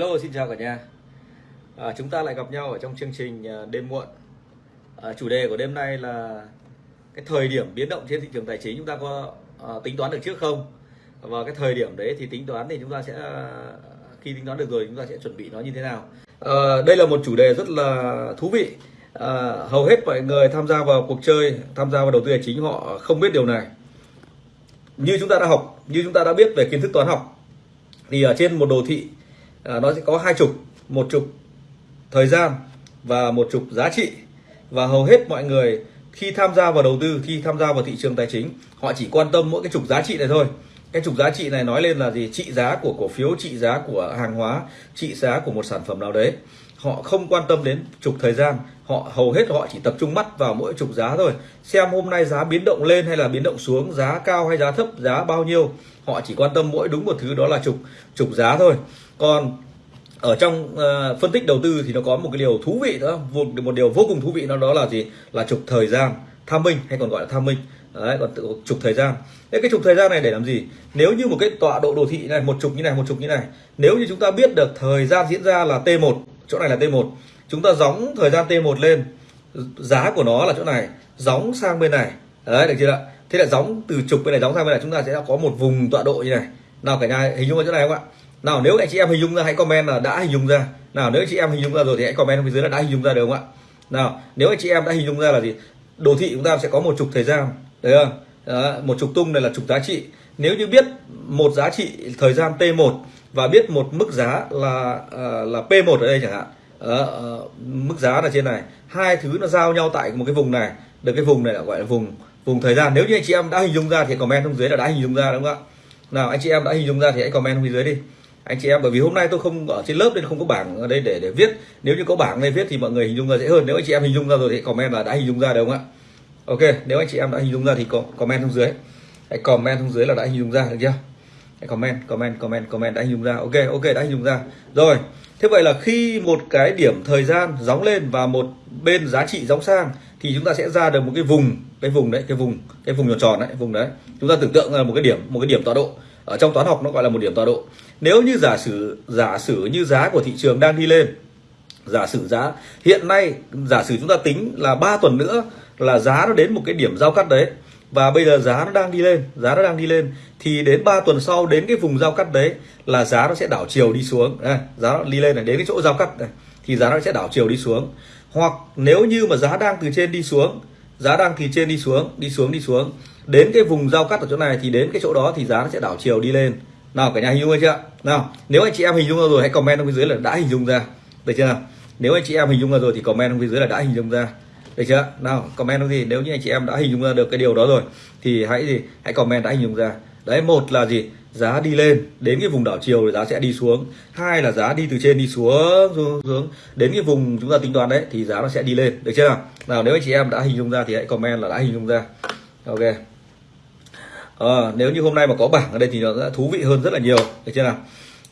Hello xin chào cả nhà. À, Chúng ta lại gặp nhau ở trong chương trình à, đêm muộn. À, Chủ đề của đêm nay là cái thời điểm biến động trên thị trường tài chính chúng ta có à, tính toán được trước không? Và cái thời điểm đấy thì tính toán thì chúng ta sẽ à, khi tính toán được rồi chúng ta sẽ chuẩn bị nó như thế nào. À, Đây là một chủ đề rất là thú vị. À, Hầu hết mọi người tham gia vào cuộc chơi tham gia vào đầu tư tài chính họ không biết điều này. Như chúng ta đã học như chúng ta đã biết về kiến thức toán học thì ở trên một đồ thị à, nó sẽ có hai trục một trục thời gian và một trục giá trị. Và hầu hết mọi người khi tham gia vào đầu tư khi tham gia vào thị trường tài chính họ chỉ quan tâm mỗi cái trục giá trị này thôi. Cái trục giá trị này nói lên là gì? Trị giá của cổ phiếu trị giá của hàng hóa trị giá của một sản phẩm nào đấy. Họ không quan tâm đến trục thời gian. Họ hầu hết họ chỉ tập trung mắt vào mỗi trục giá thôi. Xem hôm nay giá biến động lên hay là biến động xuống giá cao hay giá thấp giá bao nhiêu họ chỉ quan tâm mỗi đúng một thứ đó là trục trục giá thôi còn ở trong uh, phân tích đầu tư thì nó có một cái điều thú vị nữa một, một điều vô cùng thú vị nó đó là gì? Là trục thời gian tham minh hay còn gọi là tham minh. Đấy còn trục thời gian. Thế cái trục thời gian này để làm gì? Nếu như một cái tọa độ đồ thị này một trục như này một trục như này nếu như chúng ta biết được thời gian diễn ra là t1 chỗ này là t1 chúng ta gióng thời gian t1 lên giá của nó là chỗ này gióng sang bên này. Đấy được chưa ạ? Thế là gióng từ trục bên này gióng sang bên này chúng ta sẽ có một vùng tọa độ như này. Nào cả nhà hình dung ở chỗ này không ạ? Nào nếu anh chị em hình dung ra hãy comment là đã hình dung ra. Nào nếu anh chị em hình dung ra rồi thì hãy comment bên dưới là đã hình dung ra được không ạ? Nào nếu anh chị em đã hình dung ra là gì? Đồ thị chúng ta sẽ có một trục thời gian đấy không? Đó, một trục tung này là trục giá trị. Nếu như biết một giá trị thời gian t1 và biết một mức giá là ờ, là p1 ở đây chẳng hạn uh, mức giá là trên này hai thứ nó giao nhau tại một cái vùng này. Được cái vùng này là gọi là vùng vùng thời gian. Nếu như anh chị em đã hình dung ra thì comment xuống dưới là đã hình dung ra đúng không ạ? Nào anh chị em đã hình dung ra thì hãy comment xuống dưới đi anh chị em, bởi vì hôm nay tôi không ở trên lớp nên không có bảng ở đây để để viết. Nếu như có bảng đây viết thì mọi người hình dung ra dễ hơn. Nếu anh chị em hình dung ra rồi thì comment là đã hình dung ra được không ạ? Ok, nếu anh chị em đã hình dung ra thì comment xuống dưới. Hãy comment xuống dưới là đã hình dung ra, được chưa? Hãy comment comment comment comment, đã hình dung ra. Ok ok, đã hình dung ra. Rồi, thế vậy là khi một cái điểm thời gian gióng lên và một bên giá trị gióng sang thì chúng ta sẽ ra được một cái vùng cái vùng đấy, cái vùng cái vùng tròn tròn đấy, vùng đấy. Chúng ta tưởng tượng là một cái điểm, một cái điểm tọa độ. Ở trong toán học nó gọi là một điểm tọa độ nếu như giả sử giả sử như giá của thị trường đang đi lên giả sử giá hiện nay giả sử chúng ta tính là 3 tuần nữa là giá nó đến một cái điểm giao cắt đấy và bây giờ giá nó đang đi lên giá nó đang đi lên thì đến 3 tuần sau đến cái vùng giao cắt đấy là giá nó sẽ đảo chiều đi xuống. Đây, giá nó đi lên này đến cái chỗ giao cắt này thì giá nó sẽ đảo chiều đi xuống. Hoặc nếu như mà giá đang từ trên đi xuống giá đang từ trên đi xuống đi xuống đi xuống đến cái vùng giao cắt ở chỗ này thì đến cái chỗ đó thì giá nó sẽ đảo chiều đi lên nào cả nhà hình dung chưa? Nào nếu anh chị em hình dung ra rồi hãy comment ở phía dưới là đã hình dung ra. Được chưa? Nào nếu anh chị em hình dung ra rồi thì comment ở phía dưới là đã hình dung ra. Được chưa? Nào comment gì? Nếu như anh chị em đã hình dung ra được cái điều đó rồi thì hãy gì? Hãy comment đã hình dung ra. Đấy một là gì? Giá đi lên đến cái vùng đảo chiều thì giá sẽ đi xuống. Hai là giá đi từ trên đi xuống xuống, xuống. Đến cái vùng chúng ta tính toán đấy thì giá nó sẽ đi lên. Được chưa? Nào nào nếu anh chị em đã hình dung ra thì hãy comment là đã hình dung ra. Ok à, nếu như hôm nay mà có bảng ở đây thì nó sẽ thú vị hơn rất là nhiều được chưa nào?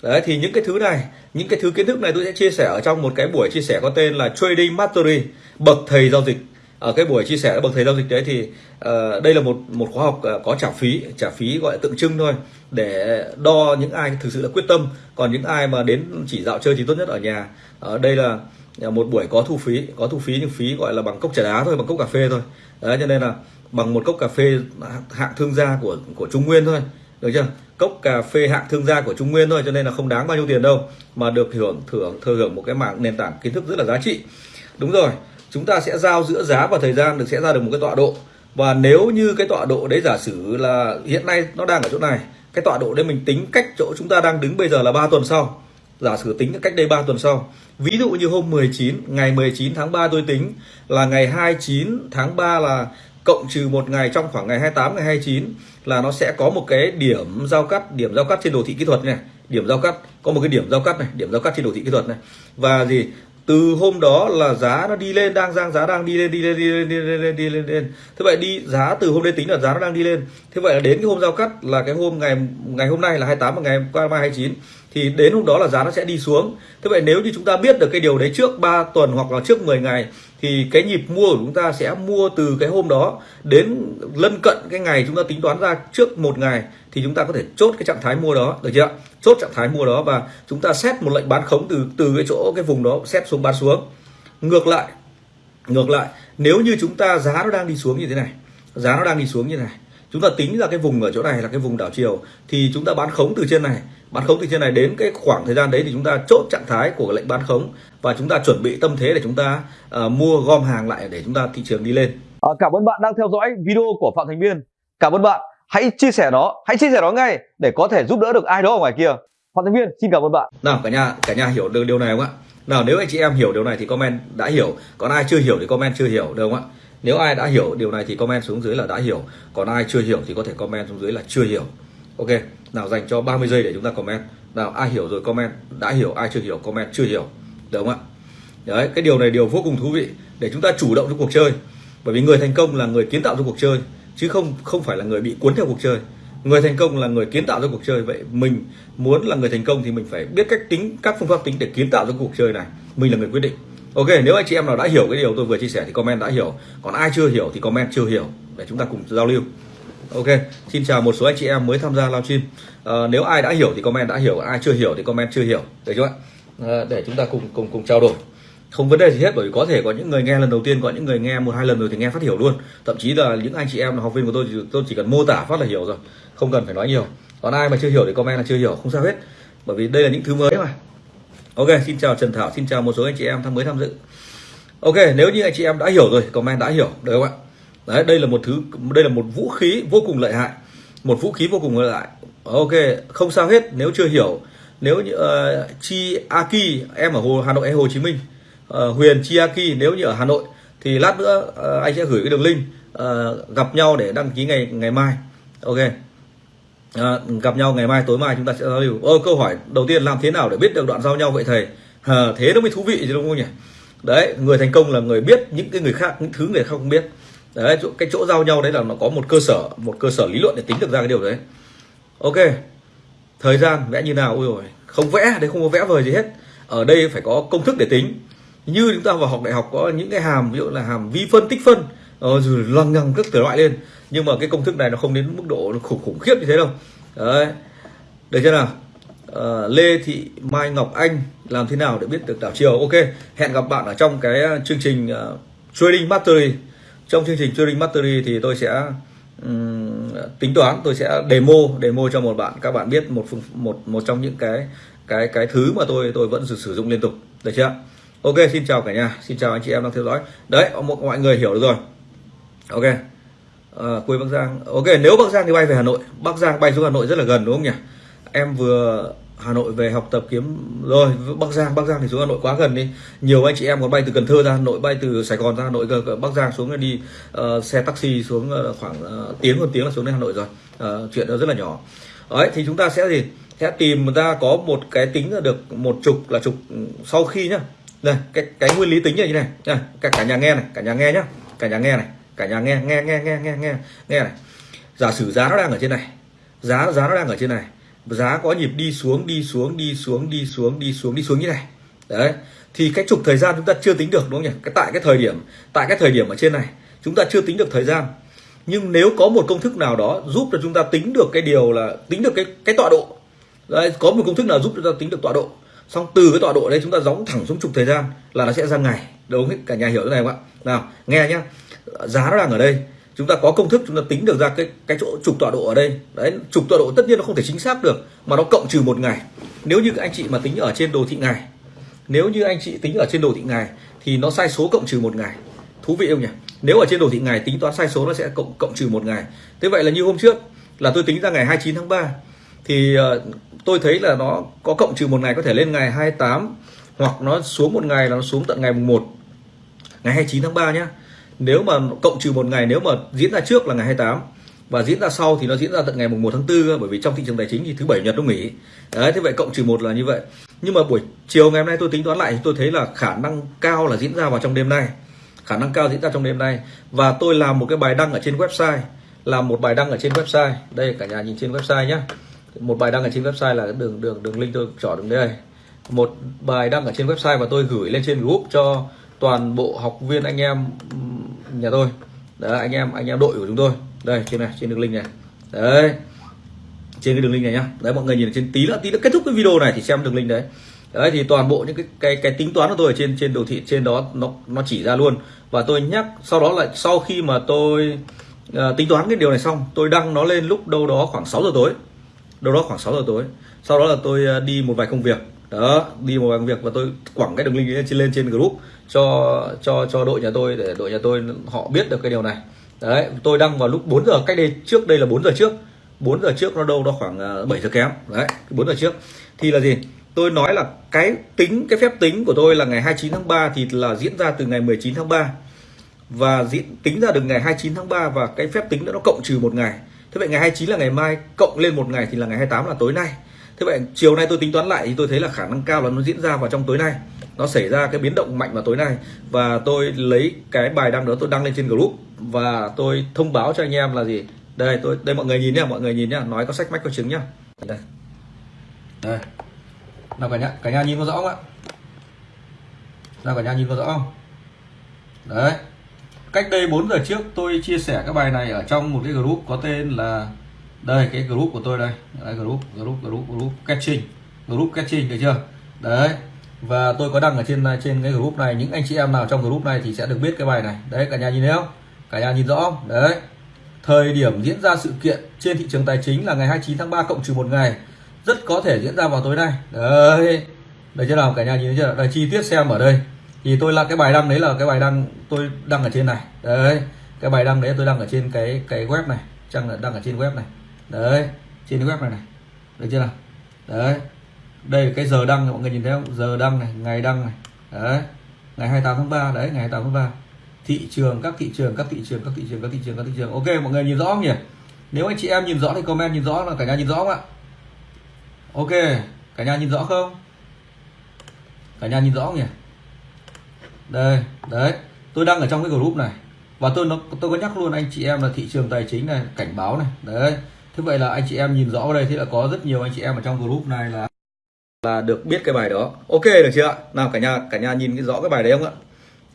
Đấy thì những cái thứ này những cái thứ kiến thức này tôi sẽ chia sẻ ở trong một cái buổi chia sẻ có tên là trading mastery bậc thầy giao dịch. Ở cái buổi chia sẻ bậc thầy giao dịch đấy thì uh, đây là một một khóa học uh, có trả phí trả phí gọi là tượng trưng thôi để đo những ai thực sự là quyết tâm. Còn những ai mà đến chỉ dạo chơi thì tốt nhất ở nhà. Ở đây là một buổi có thu phí có thu phí nhưng phí gọi là bằng cốc trà đá thôi bằng cốc cà phê thôi. Đấy cho nên là bằng một cốc cà phê hạng thương gia của của Trung Nguyên thôi. Được chưa? Cốc cà phê hạng thương gia của Trung Nguyên thôi, cho nên là không đáng bao nhiêu tiền đâu, mà được hưởng thưởng, thừa hưởng một cái mạng nền tảng kiến thức rất là giá trị. Đúng rồi, chúng ta sẽ giao giữa giá và thời gian, được sẽ ra được một cái tọa độ. Và nếu như cái tọa độ đấy giả sử là hiện nay nó đang ở chỗ này, cái tọa độ đấy mình tính cách chỗ chúng ta đang đứng bây giờ là 3 tuần sau. Giả sử tính cách đây 3 tuần sau. Ví dụ như hôm 19 ngày 19 tháng 3 tôi tính là ngày 29 tháng 3 là cộng trừ một ngày trong khoảng ngày 28 ngày 29 là nó sẽ có một cái điểm giao cắt điểm giao cắt trên đồ thị kỹ thuật này. Điểm giao cắt có một cái điểm giao cắt này điểm giao cắt trên đồ thị kỹ thuật này. Và gì? Từ hôm đó là giá nó đi lên đang giang giá đang đi lên đi lên đi lên đi lên đi lên, đi lên. thế vậy đi giá từ hôm nay tính là giá nó đang đi lên. Thế vậy là đến cái hôm giao cắt là cái hôm ngày ngày hôm nay là 28 và ngày qua mai 29 thì đến hôm đó là giá nó sẽ đi xuống. Thế vậy nếu như chúng ta biết được cái điều đấy trước 3 tuần hoặc là trước 10 ngày, thì cái nhịp mua của chúng ta sẽ mua từ cái hôm đó đến lân cận cái ngày chúng ta tính toán ra trước một ngày, thì chúng ta có thể chốt cái trạng thái mua đó, được chưa chốt trạng thái mua đó và chúng ta xét một lệnh bán khống từ từ cái chỗ, cái vùng đó, xét xuống, bán xuống. Ngược lại ngược lại, nếu như chúng ta giá nó đang đi xuống như thế này, giá nó đang đi xuống như thế này chúng ta tính ra cái vùng ở chỗ này là cái vùng đảo chiều thì chúng ta bán khống từ trên này. Bán khống từ trên này đến cái khoảng thời gian đấy thì chúng ta chốt trạng thái của lệnh bán khống và chúng ta chuẩn bị tâm thế để chúng ta uh, mua gom hàng lại để chúng ta thị trường đi lên. À, cảm ơn bạn đang theo dõi video của phạm thành biên. Cảm ơn bạn. Hãy chia sẻ nó hãy chia sẻ nó ngay để có thể giúp đỡ được ai đó ở ngoài kia. Phạm thành biên xin cảm ơn bạn. Nào cả nhà cả nhà hiểu được điều này không ạ? Nào nếu anh chị em hiểu điều này thì comment đã hiểu. Còn ai chưa hiểu thì comment chưa hiểu được không ạ nếu ai đã hiểu, điều này thì comment xuống dưới là đã hiểu. Còn ai chưa hiểu thì có thể comment xuống dưới là chưa hiểu. Ok, nào dành cho 30 giây để chúng ta comment. Nào, ai hiểu rồi comment, đã hiểu, ai chưa hiểu, comment chưa hiểu. Được không ạ? Đấy, cái điều này điều vô cùng thú vị để chúng ta chủ động trong cuộc chơi. Bởi vì người thành công là người kiến tạo trong cuộc chơi, chứ không không phải là người bị cuốn theo cuộc chơi. Người thành công là người kiến tạo ra cuộc chơi. Vậy mình muốn là người thành công thì mình phải biết cách tính, các phương pháp tính để kiến tạo ra cuộc chơi này. Mình là người quyết định ok nếu anh chị em nào đã hiểu cái điều tôi vừa chia sẻ thì comment đã hiểu. Còn ai chưa hiểu thì comment chưa hiểu để chúng ta cùng giao lưu. Ok xin chào một số anh chị em mới tham gia livestream à, ờ, nếu ai đã hiểu thì comment đã hiểu ai chưa hiểu thì comment chưa hiểu. Được chưa ạ? À, để chúng ta cùng cùng cùng trao đổi. Không vấn đề gì hết bởi vì có thể có những người nghe lần đầu tiên có những người nghe một hai lần rồi thì nghe phát hiểu luôn. Thậm chí là những anh chị em là học viên của tôi thì tôi chỉ cần mô tả phát là hiểu rồi không cần phải nói nhiều. Còn ai mà chưa hiểu thì comment là chưa hiểu không sao hết. Bởi vì đây là những thứ mới mà ok xin chào trần thảo xin chào một số anh chị em tham mới tham dự. Ok nếu như anh chị em đã hiểu rồi comment đã hiểu được không ạ? Đấy đây là một thứ đây là một vũ khí vô cùng lợi hại một vũ khí vô cùng lợi hại. Ok không sao hết nếu chưa hiểu nếu như ờ, uh, chi aki em ở hồ hà nội hay hồ chí minh uh, huyền chi aki nếu như ở hà nội thì lát nữa uh, anh sẽ gửi cái đường link uh, gặp nhau để đăng ký ngày ngày mai. Ok à, gặp nhau ngày mai tối mai chúng ta sẽ giao lưu. Ô câu hỏi đầu tiên làm thế nào để biết được đoạn giao nhau vậy thầy? À, thế nó mới thú vị chứ đúng không nhỉ? Đấy người thành công là người biết những cái người khác những thứ người khác không biết. Đấy chỗ, cái chỗ giao nhau đấy là nó có một cơ sở một cơ sở lý luận để tính được ra cái điều đấy. Ok thời gian vẽ như nào? Ôi rồi không vẽ đấy không có vẽ vời gì hết. Ở đây phải có công thức để tính. Như chúng ta vào học đại học có những cái hàm ví dụ là hàm vi phân tích phân. Ờ, rồi lăng nhăng các thể loại lên nhưng mà cái công thức này nó không đến mức độ khủng khủng khiếp như thế đâu. Đấy. Được chưa nào? À, Lê Thị Mai Ngọc Anh làm thế nào để biết được đảo chiều? Ok hẹn gặp bạn ở trong cái ờ, chương trình uh, trading mastery. Trong chương trình trading mastery thì tôi sẽ um, tính toán tôi sẽ demo demo cho một bạn các bạn biết một một một trong những cái cái cái thứ mà tôi tôi vẫn sử dụng liên tục. Được chưa? Ok xin chào cả nhà. Xin chào anh chị em đang theo dõi. Đấy mọi người hiểu được rồi ok. Ờ, à, quê Bắc Giang. Ok nếu Bắc Giang thì bay về Hà Nội. Bắc Giang bay xuống Hà Nội rất là gần đúng không nhỉ? Em vừa Hà Nội về học tập kiếm rồi Bắc Giang Bắc Giang thì xuống Hà Nội quá gần đi. Nhiều anh chị em còn bay từ Cần Thơ ra Hà Nội bay từ Sài Gòn ra Hà Nội Bắc Giang xuống đi uh, xe taxi xuống ờ, khoảng uh, tiếng hơn tiếng là xuống đến Hà Nội rồi. Uh, chuyện đó rất là nhỏ. Đấy thì chúng ta sẽ gì? Sẽ tìm ra có một cái tính là được một trục là trục ừ, sau khi nhá. Đây cái cái nguyên lý tính như này. Nha cả cả nhà nghe này cả nhà nghe nhá. Cả nhà nghe này cả nhà nghe nghe nghe nghe nghe nghe nghe này. Giả sử giá nó đang ở trên này giá giá nó đang ở trên này giá có nhịp đi xuống đi xuống đi xuống đi xuống đi xuống đi xuống như này. Đấy thì cái trục thời gian chúng ta chưa tính được đúng không nhỉ? Cái tại cái thời điểm tại cái thời điểm ở trên này chúng ta chưa tính được thời gian. Nhưng nếu có một công thức nào đó giúp cho chúng ta tính được cái điều là tính được cái cái tọa độ đấy, có một công thức nào giúp chúng ta tính được tọa độ xong từ cái tọa độ đấy chúng ta gióng thẳng xuống trục thời gian là nó sẽ ra ngày. Đúng không? Cả nhà hiểu cái này không ạ? Nào nghe nhá giá nó đang ở đây. Chúng ta có công thức, chúng ta tính được ra cái cái chỗ trục tọa độ ở đây. Đấy, trục tọa độ tất nhiên nó không thể chính xác được, mà nó cộng trừ một ngày. Nếu như anh chị mà tính ở trên đồ thị ngày nếu như anh chị tính ở trên đồ thị ngày thì nó sai số cộng trừ một ngày. Thú vị không nhỉ? Nếu ở trên đồ thị ngày tính toán sai số nó sẽ cộng cộng trừ một ngày. Thế vậy là như hôm trước, là tôi tính ra ngày 29 tháng 3 thì ờ, tôi thấy là nó có cộng trừ một ngày có thể lên ngày 28 hoặc nó xuống một ngày là nó xuống tận ngày mùng 1 ngày 29 tháng 3 nhá nếu mà cộng trừ một ngày, nếu mà diễn ra trước là ngày 28 và diễn ra sau thì nó diễn ra tận ngày mùng 1 tháng 4 bởi vì trong thị trường tài chính thì thứ bảy nhật nó nghỉ. Đấy, thế vậy cộng trừ một là như vậy. Nhưng mà buổi chiều ngày hôm nay tôi tính toán lại thì tôi thấy là khả năng cao là diễn ra vào trong đêm nay. Khả năng cao diễn ra trong đêm nay. Và tôi làm một cái bài đăng ở trên website, làm một bài đăng ở trên website. Đây, cả nhà nhìn trên website nhé một bài đăng ở trên website là đường đường đường link tôi chọn đường đây. Một bài đăng ở trên website và tôi gửi lên trên group cho toàn bộ học viên anh em nhà tôi. Đấy anh em anh em đội của chúng tôi. Đây trên này trên đường link này. Đấy trên cái đường link này nhá. Đấy mọi người nhìn trên tí nữa tí nữa kết thúc cái video này thì xem đường link đấy. Đấy thì toàn bộ những cái cái cái tính toán của tôi ở trên trên đồ thị trên đó nó nó chỉ ra luôn. Và tôi nhắc sau đó là sau khi mà tôi uh, tính toán cái điều này xong tôi đăng nó lên lúc đâu đó khoảng 6 giờ tối. Đâu đó khoảng 6 giờ tối. Sau đó là tôi uh, đi một vài công việc đó, đi một bằng việc và tôi quẳng cái đường link lên trên lên trên group cho cho cho đội nhà tôi để đội nhà tôi họ biết được cái điều này. Đấy, tôi đăng vào lúc 4 giờ, cách đây trước, đây là 4 giờ trước. 4 giờ trước nó đâu đó khoảng ờ, 7 giờ kém. Đấy 4 giờ trước. Thì là gì? Tôi nói là cái tính, cái phép tính của tôi là ngày 29 tháng 3 thì là diễn ra từ ngày 19 tháng 3 và diễn, tính ra được ngày 29 tháng 3 và cái phép tính đó nó cộng trừ một ngày. Thế vậy ngày 29 là ngày mai, cộng lên một ngày thì là ngày 28 là tối nay thế vậy chiều nay tôi tính toán lại thì tôi thấy là khả năng cao là nó diễn ra vào trong tối nay. Nó xảy ra cái biến động mạnh vào tối nay. Và tôi lấy cái bài đăng đó tôi đăng lên trên group. Và tôi thông báo cho anh em là gì? Đây, tôi, đây mọi người nhìn nhá, mọi người nhìn nhá. Nói có sách mách có chứng nhá. Đây. Đây. Nào cả nhà cả nhà nhìn có rõ không ạ? Nào cả nhà nhìn có rõ không? Đấy. Cách đây 4 giờ trước tôi chia sẻ cái bài này ở trong một cái group có tên là đây cái group của tôi đây. Đấy, group group group group catching. Group catching được chưa? Đấy. Và tôi có đăng ở trên trên cái group này. Những anh chị em nào trong group này thì sẽ được biết cái bài này. Đấy cả nhà nhìn thấy không? Cả nhà nhìn rõ không? Đấy. Thời điểm diễn ra sự kiện trên thị trường tài chính là ngày 29 tháng 3 cộng trừ một ngày. Rất có thể diễn ra vào tối nay. Đấy. Đấy chưa nào? Cả nhà nhìn thấy chưa? Đây chi tiết xem ở đây. Thì tôi là cái bài đăng đấy là cái bài đăng tôi đăng ở trên này. Đấy. Cái bài đăng đấy tôi đăng ở trên cái cái web này. Trang đăng ở trên web này đấy, trên cái web này này. Được chưa nào? Đấy. Đây là cái giờ đăng mọi người nhìn thấy không? Giờ đăng này, ngày đăng này. Đấy. Ngày 28 tháng 3 đấy, ngày 28 tháng 3 thị trường, các thị trường, các thị trường, các thị trường, các thị trường, các thị trường. Ok, mọi người nhìn rõ không nhỉ? Nếu anh chị em nhìn rõ thì comment nhìn rõ, là cả nhà nhìn rõ không ạ? Ok, cả nhà nhìn rõ không? Cả nhà nhìn rõ không nhỉ? Đây, đấy. Tôi đang ở trong cái group này. Và tôi nó, tôi có nhắc luôn anh chị em là thị trường tài chính này, cảnh báo này. Đấy thế vậy là anh chị em nhìn rõ ở đây thì là có rất nhiều anh chị em ở trong group này là là được biết cái bài đó. Ok được chưa ạ? Nào cả nhà cả nhà nhìn cái rõ cái bài đấy không ạ?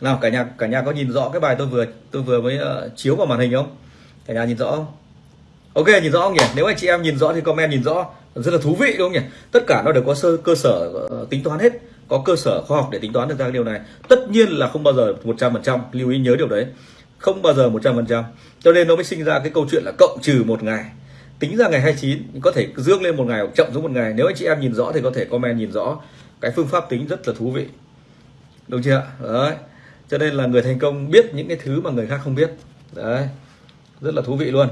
Nào cả nhà cả nhà có nhìn rõ cái bài tôi vừa tôi vừa mới uh, chiếu vào màn hình không? Cả nhà nhìn rõ không? Ok nhìn rõ không nhỉ? Nếu anh chị em nhìn rõ thì comment nhìn rõ. Rất là thú vị đúng không nhỉ? Tất cả nó đều có sơ cơ sở uh, tính toán hết. Có cơ sở khoa học để tính toán được ra cái điều này. Tất nhiên là không bao giờ 100% lưu ý nhớ điều đấy. Không bao giờ 100% cho nên nó mới sinh ra cái câu chuyện là cộng trừ một ngày tính ra ngày 29 có thể dương lên một ngày hoặc chậm xuống một ngày. Nếu anh chị em nhìn rõ thì có thể comment nhìn rõ. Cái phương pháp tính rất là thú vị. Đúng chưa đấy. Cho nên là người thành công biết những cái thứ mà người khác không biết. Đấy. Rất là thú vị luôn.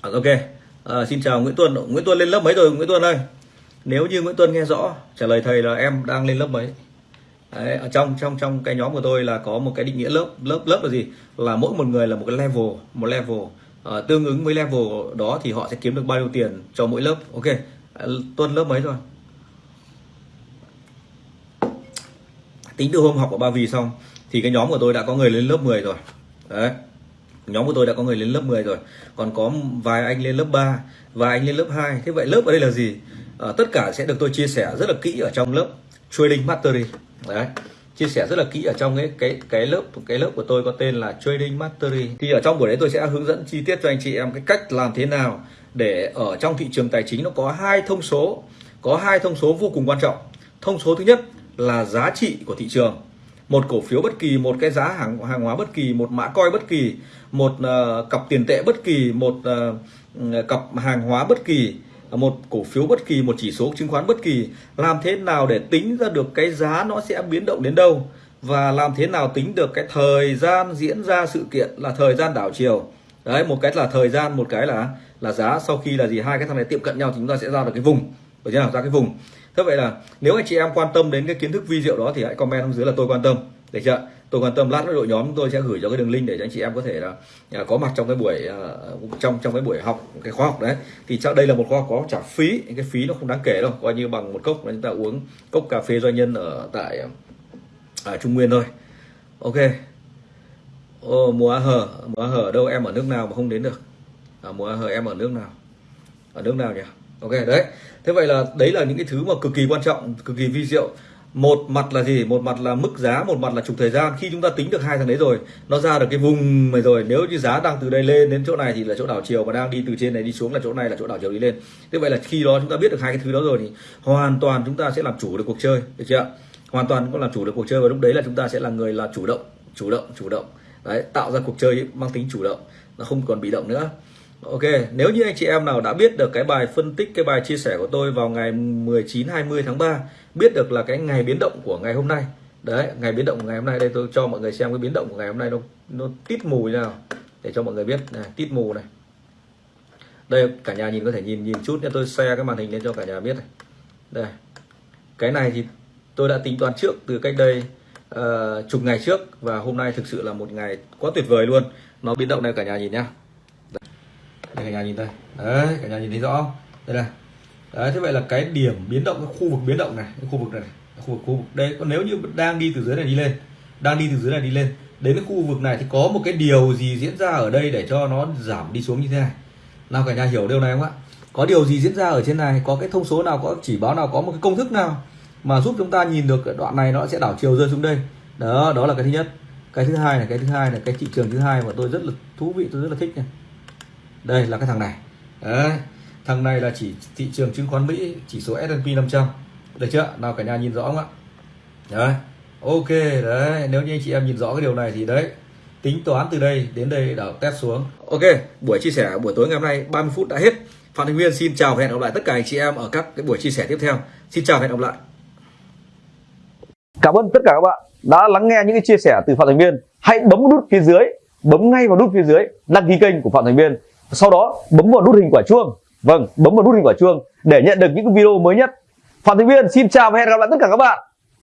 À, ok. À, xin chào Nguyễn Tuân. Nguyễn Tuân lên lớp mấy rồi Nguyễn Tuân ơi? Nếu như Nguyễn Tuân nghe rõ trả lời thầy là em đang lên lớp mấy? Đấy, ở trong trong trong cái nhóm của tôi là có một cái định nghĩa lớp lớp lớp là gì? Là mỗi một người là một cái level một level uh, tương ứng với level đó thì họ sẽ kiếm được bao nhiêu tiền cho mỗi lớp? Ok à, tuần lớp mấy rồi? Tính từ hôm học ở ba vì xong thì cái nhóm của tôi đã có người lên lớp 10 rồi. Đấy nhóm của tôi đã có người lên lớp 10 rồi. Còn có vài anh lên lớp 3 vài anh lên lớp 2 thế vậy lớp ở đây là gì? À, tất cả sẽ được tôi chia sẻ rất là kỹ ở trong lớp trading mastery. Đấy chia sẻ rất là kỹ ở trong cái cái cái lớp cái lớp của tôi có tên là trading mastery. Thì ở trong buổi đấy tôi sẽ hướng dẫn chi tiết cho anh chị em cái cách làm thế nào để ở trong thị trường tài chính nó có hai thông số có hai thông số vô cùng quan trọng. Thông số thứ nhất là giá trị của thị trường. Một cổ phiếu bất kỳ một cái giá hàng hàng hóa bất kỳ một mã coi bất kỳ một uh, cặp tiền tệ bất kỳ một uh, cặp hàng hóa bất kỳ một cổ phiếu bất kỳ, một chỉ số chứng khoán bất kỳ, làm thế nào để tính ra được cái giá nó sẽ biến động đến đâu? Và làm thế nào tính được cái thời gian diễn ra sự kiện là thời gian đảo chiều? Đấy, một cái là thời gian, một cái là là giá. Sau khi là gì? Hai cái thằng này tiệm cận nhau thì chúng ta sẽ ra được cái vùng. Được chưa ra cái vùng. Thế vậy là nếu anh chị em quan tâm đến cái kiến thức vi diệu đó thì hãy comment xuống dưới là tôi quan tâm được chưa? Tôi quan tâm lát nữa đội nhóm tôi sẽ gửi cho cái đường link để cho anh chị em có thể là à, có mặt trong cái buổi à, trong trong cái buổi học cái khóa học đấy. Thì chắc đây là một khóa học có trả phí cái phí nó không đáng kể đâu coi như bằng một cốc là chúng ta uống cốc cà phê doanh nhân ở tại ở Trung Nguyên thôi. Ok. Ô, mùa hờ mùa hờ đâu? Em ở nước nào mà không đến được? À, mùa hờ em ở nước nào? Ở nước nào nhỉ? Ok đấy. Thế vậy là đấy là những cái thứ mà cực kỳ quan trọng cực kỳ vi diệu một mặt là gì? Một mặt là mức giá, một mặt là trục thời gian. Khi chúng ta tính được hai thằng đấy rồi, nó ra được cái vùng này rồi. Nếu như giá đang từ đây lên đến chỗ này thì là chỗ đảo chiều và đang đi từ trên này đi xuống là chỗ này là chỗ đảo chiều đi lên. Thế vậy là khi đó chúng ta biết được hai cái thứ đó rồi thì hoàn toàn chúng ta sẽ làm chủ được cuộc chơi, được chưa hoàn toàn có làm chủ được cuộc chơi và lúc đấy là chúng ta sẽ là người là chủ động chủ động chủ động. Đấy, tạo ra cuộc chơi mang tính chủ động, nó không còn bị động nữa. Ok, nếu như anh chị em nào đã biết được cái bài phân tích, cái bài chia sẻ của tôi vào ngày 19 20 tháng 3, biết được là cái ngày biến động của ngày hôm nay. Đấy, ngày biến động của ngày hôm nay đây tôi cho mọi người xem cái biến động của ngày hôm nay nó nó tít mù như nào để cho mọi người biết này, tít mù này. Đây cả nhà nhìn có thể nhìn nhìn chút nha, tôi share cái màn hình lên cho cả nhà biết này. Đây. Cái này thì tôi đã tính toán trước từ cách đây uh, chục ngày trước và hôm nay thực sự là một ngày quá tuyệt vời luôn. Nó biến động này cả nhà nhìn nhá đây, cả nhà nhìn đây. Đấy, cả nhà nhìn thấy rõ không? Đây này. Đấy, thế vậy là cái điểm biến động, cái khu vực biến động này, cái khu vực này khu vực khu vực. Đây còn nếu như đang đi từ dưới này đi lên, đang đi từ dưới này đi lên, đến cái khu vực này thì có một cái điều gì diễn ra ở đây để cho nó giảm đi xuống như thế này? Nào, cả nhà hiểu điều này không ạ? Có điều gì diễn ra ở trên này? Có cái thông số nào, có chỉ báo nào, có một cái công thức nào mà giúp chúng ta nhìn được cái đoạn này nó sẽ đảo chiều rơi xuống đây? Đó đó là cái thứ nhất. Cái thứ hai là cái thứ hai là cái thị trường thứ hai mà tôi rất là thú vị, tôi rất là thích này đây là cái thằng này. Đấy thằng này là chỉ thị trường chứng khoán Mỹ chỉ số S&P 500 được chưa? Nào cả nhà nhìn rõ không ạ? Đấy ok đấy nếu như anh chị em nhìn rõ cái điều này thì đấy tính toán từ đây đến đây đảo test xuống. Ok buổi chia sẻ buổi tối ngày hôm nay 30 phút đã hết. Phạm Thành Nguyên xin chào và hẹn gặp lại tất cả anh chị em ở các cái buổi chia sẻ tiếp theo. Xin chào và hẹn gặp lại. Cảm ơn tất cả các bạn đã lắng nghe những cái chia sẻ từ Phạm Thành Viên. Hãy bấm nút phía dưới, bấm ngay vào nút phía dưới đăng ký kênh của Phạm Thành Viên sau đó, bấm vào nút hình quả chuông. Vâng bấm vào nút hình quả chuông để nhận được những video mới nhất. Phạm thành viên, xin chào và hẹn gặp lại tất cả các bạn.